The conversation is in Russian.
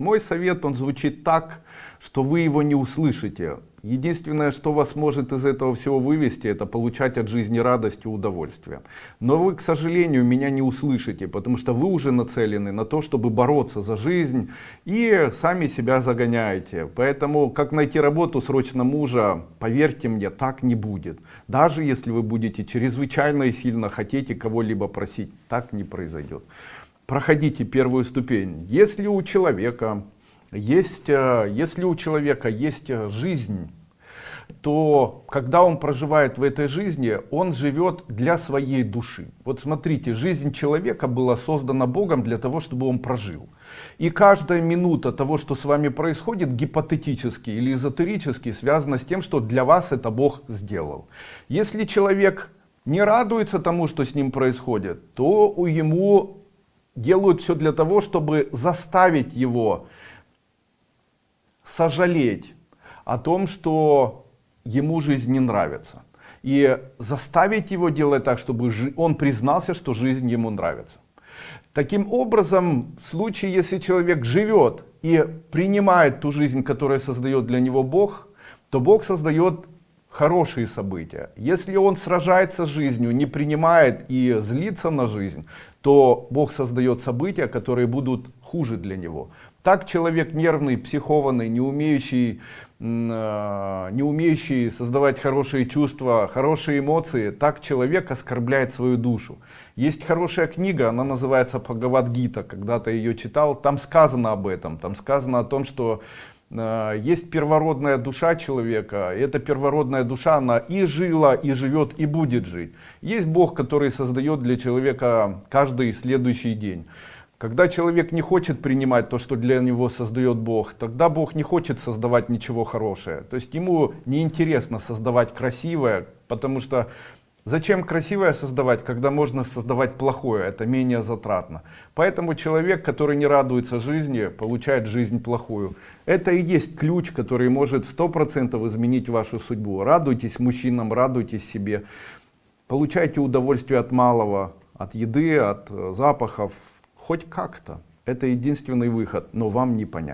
Мой совет, он звучит так, что вы его не услышите. Единственное, что вас может из этого всего вывести, это получать от жизни радость и удовольствие. Но вы, к сожалению, меня не услышите, потому что вы уже нацелены на то, чтобы бороться за жизнь и сами себя загоняете. Поэтому, как найти работу срочно мужа, поверьте мне, так не будет. Даже если вы будете чрезвычайно и сильно хотите кого-либо просить, так не произойдет. Проходите первую ступень. Если у человека есть, э, если у человека есть э, жизнь, то когда он проживает в этой жизни, он живет для своей души. Вот смотрите, жизнь человека была создана Богом для того, чтобы он прожил. И каждая минута того, что с вами происходит, гипотетически или эзотерически, связана с тем, что для вас это Бог сделал. Если человек не радуется тому, что с ним происходит, то у ему делают все для того, чтобы заставить его сожалеть о том, что ему жизнь не нравится. И заставить его делать так, чтобы он признался, что жизнь ему нравится. Таким образом, в случае, если человек живет и принимает ту жизнь, которую создает для него Бог, то Бог создает хорошие события. Если он сражается с жизнью, не принимает и злится на жизнь, то Бог создает события, которые будут хуже для него. Так человек нервный, психованный, не умеющий, э, не умеющий создавать хорошие чувства, хорошие эмоции, так человек оскорбляет свою душу. Есть хорошая книга, она называется Бхагавадгита, когда-то ее читал, там сказано об этом, там сказано о том, что есть первородная душа человека, эта первородная душа, она и жила, и живет, и будет жить. Есть Бог, который создает для человека каждый следующий день. Когда человек не хочет принимать то, что для него создает Бог, тогда Бог не хочет создавать ничего хорошее. То есть ему неинтересно создавать красивое, потому что Зачем красивое создавать, когда можно создавать плохое? Это менее затратно. Поэтому человек, который не радуется жизни, получает жизнь плохую. Это и есть ключ, который может 100% изменить вашу судьбу. Радуйтесь мужчинам, радуйтесь себе. Получайте удовольствие от малого, от еды, от запахов. Хоть как-то. Это единственный выход, но вам не понять.